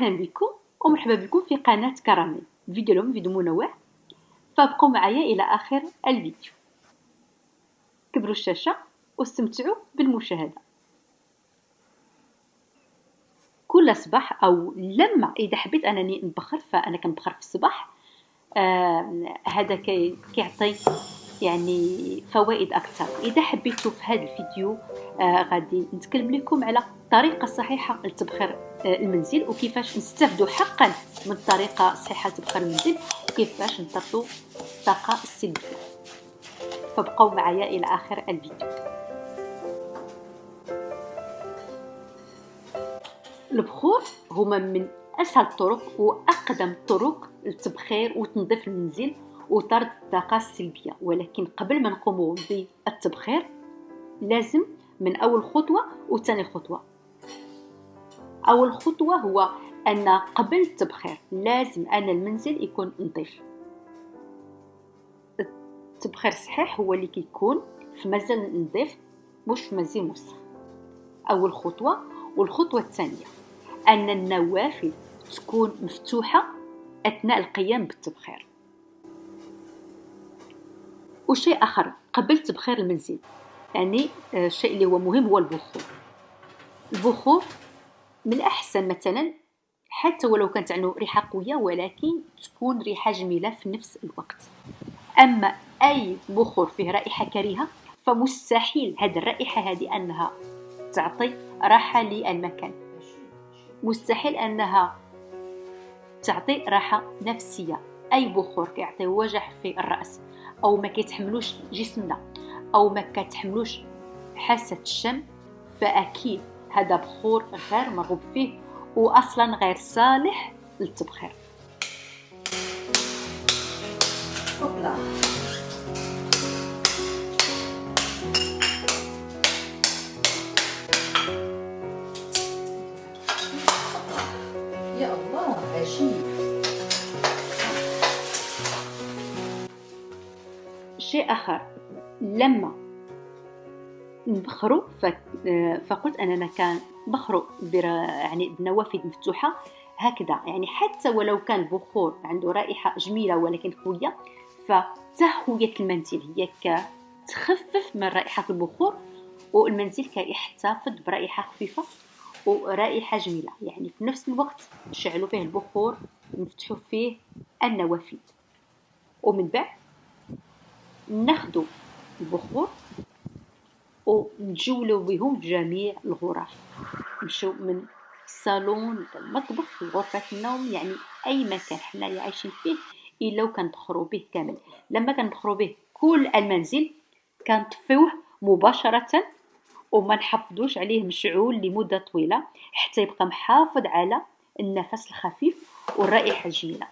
أهلا بكم ومرحبا بكم في قناة كراميل. فيديو اليوم فيديو منوع فابقوا معايا إلى آخر الفيديو. كبروا الشاشة واستمتعوا بالمشاهدة. كل صباح أو لما إذا حبيت أنني نبخر فأنا كنبخر في الصباح. آه هذا كيعطي يعني فوائد أكثر. إذا حبيتوا في هذا الفيديو آه غادي نتكلم لكم على الطريقة الصحيحه لتبخير آه المنزل وكيفاش نستافدوا حقا من الطريقة الصحيحه لتبخير المنزل وكيفاش نطردوا الطاقة السلبية. فابقوا معايا إلى آخر الفيديو. البخور هما من أسهل الطرق وأقدم الطرق للتبخير وتنظيف المنزل وطرد الطاقة السلبية. ولكن قبل ما نقوم بالتبخير لازم من أول خطوة وثاني خطوة أول خطوة هو أن قبل التبخير لازم أن المنزل يكون نظيف. التبخير الصحيح هو اللي كيكون في منزل نظيف مش في منزل موسخ. أول خطوة والخطوة الثانية أن النوافذ تكون مفتوحة أثناء القيام بالتبخير. وشيء آخر قبل تبخير المنزل يعني آه، الشيء اللي هو مهم هو البخور البخور من الأحسن مثلا حتى ولو كانت عنده ريحة قوية ولكن تكون ريحة جميلة في نفس الوقت. أما أي بخور فيه رائحة كريهة فمستحيل هذه الرائحة هذه أنها تعطي راحة للمكان. مستحيل أنها تعطي راحة نفسية. أي بخور كيعطي وجع في الرأس أو ما كيتحملوش جسمنا أو ما كتحملوش حاسة الشم فأكيد هذا بخور غير مرغوب فيه واصلا غير صالح للتبخير. يا الله عجيب شيء آخر لما نبخروا فقلت أننا كان بخروا يعني بنوافذ مفتوحة هكذا. يعني حتى ولو كان بخور عنده رائحة جميلة ولكن قوية فتهوية المنزل هي كتخفف من رائحة البخور والمنزل كيحتفظ برائحة خفيفة ورائحة جميلة. يعني في نفس الوقت نشعلوا فيه البخور نفتحوا فيه النوافذ. ومن بعد ناخدو البخور ونجولو بهم جميع الغرف. نمشيو من الصالون المطبخ لغرفة النوم يعني أي مكان حنايا عايشين فيه إلا وكندخلو به كامل. لما كندخلو به كل المنزل كنطفيوه مباشرة وما نحفظوش عليه مشعول لمدة طويلة حتى يبقى محافظ على النفس الخفيف والرائحة الجميلة.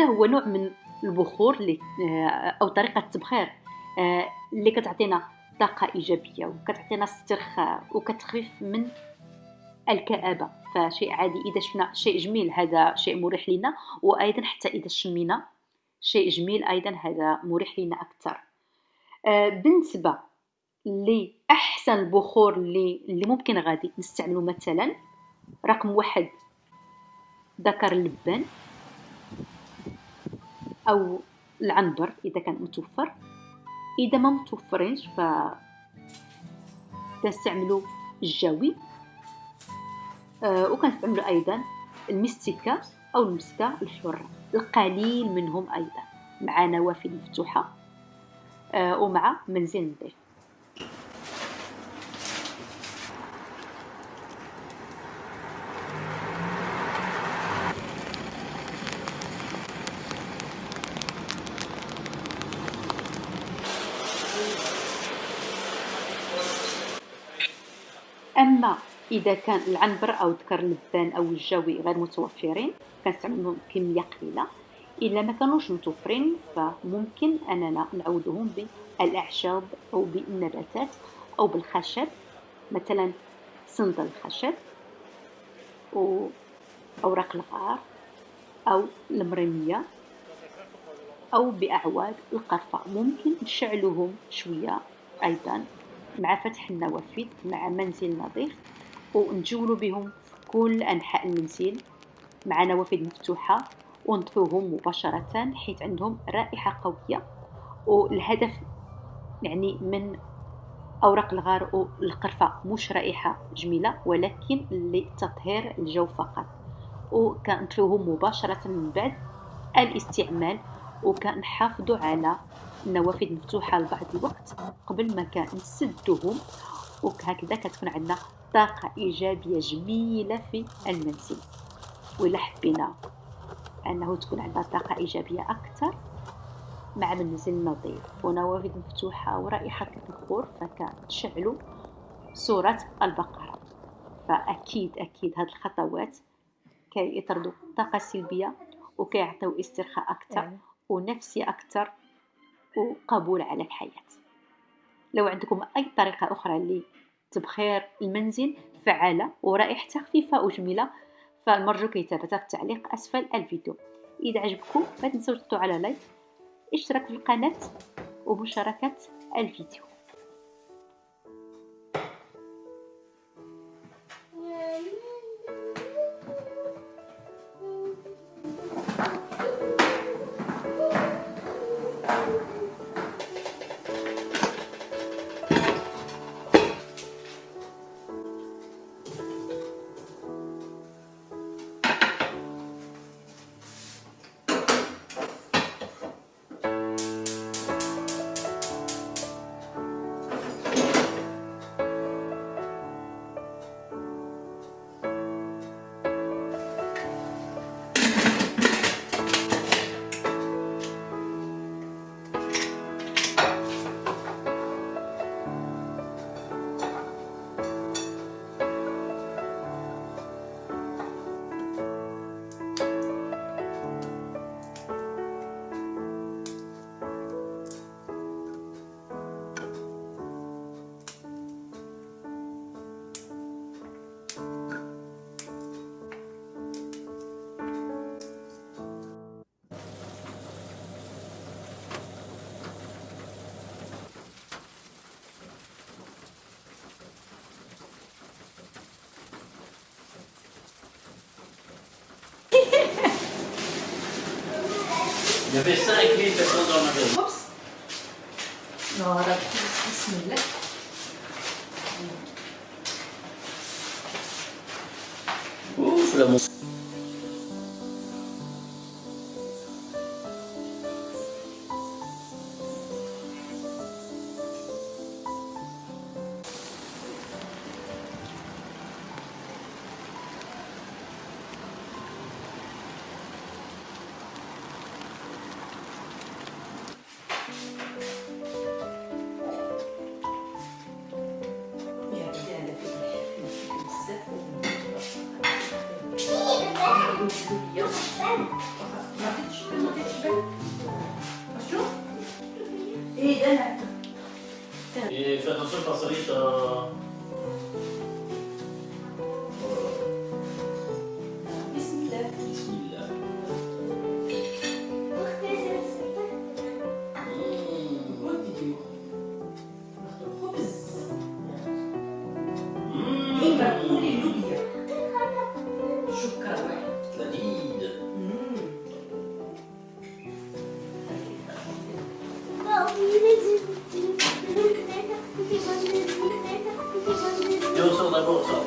هذا هو نوع من البخور اللي آه، أو طريقة التبخير آه، اللي كتعطينا طاقة إيجابية وكتعطينا استرخاء وكتخفف من الكآبة. فشيء عادي. إذا شفنا شيء جميل هذا شيء مريح لنا وأيضا حتى إذا شمينا شيء جميل أيضا هذا مريح لنا أكثر. آه، بالنسبة لأحسن البخور اللي اللي ممكن غادي نستعمله مثلا رقم واحد ذكر اللبان. أو العنبر إذا كان متوفر. إذا ما متوفرينش ف تستعملوا الجاوي آه وكنستعملوا أيضا المستكة أو المسكه الحرة القليل منهم أيضا مع نوافذ مفتوحة آه ومع منزل نظيف. أما إذا كان العنبر أو ذكر اللبان أو الجوي غير متوفرين كنستعملهم كمية قليلة. إلا ما كانوش متوفرين فممكن أننا نعوضهم بالأعشاب أو بالنباتات أو بالخشب. مثلا صندل الخشب و أوراق الغار أو المرمية أو بأعواد القرفة. ممكن نشعلوهم شوية أيضا. مع فتح النوافذ مع منزل نظيف ونجولو بهم كل أنحاء المنزل. مع نوافذ مفتوحة ونطفوهم مباشرة حيث عندهم رائحة قوية. والهدف يعني من أوراق الغار والقرفة مش رائحة جميلة ولكن لتطهير الجو فقط. وكنطفيوهم مباشرة من بعد الاستعمال وكنحافظوا على النوافذ مفتوحة لبعض الوقت قبل ما كان نسدوهم وهكذا كتكون عندنا طاقة إيجابية جميلة في المنزل. وإلا حبينا أنه تكون عندنا طاقة إيجابية أكثر مع منزل نظيف. ونوافذ مفتوحة ورائحة البخور فكنشعلوا صورة البقرة. فأكيد أكيد هاد الخطوات كيطردوا الطاقة السلبية وكيعطيو استرخاء أكثر ونفسي أكثر وقبول على الحياة. لو عندكم أي طريقة أخرى لتبخير المنزل فعالة ورائحتها خفيفة وجميلة فالمرجو كتابتها في التعليق أسفل الفيديو. إذا عجبكم ما تنسوا تضغطوا على لايك اشتراك في القناة ومشاركة الفيديو. Det bästa är krypet som drar runt. Oops. Några smulor. Oh, för det måste... Et fais attention parce que oh, oh.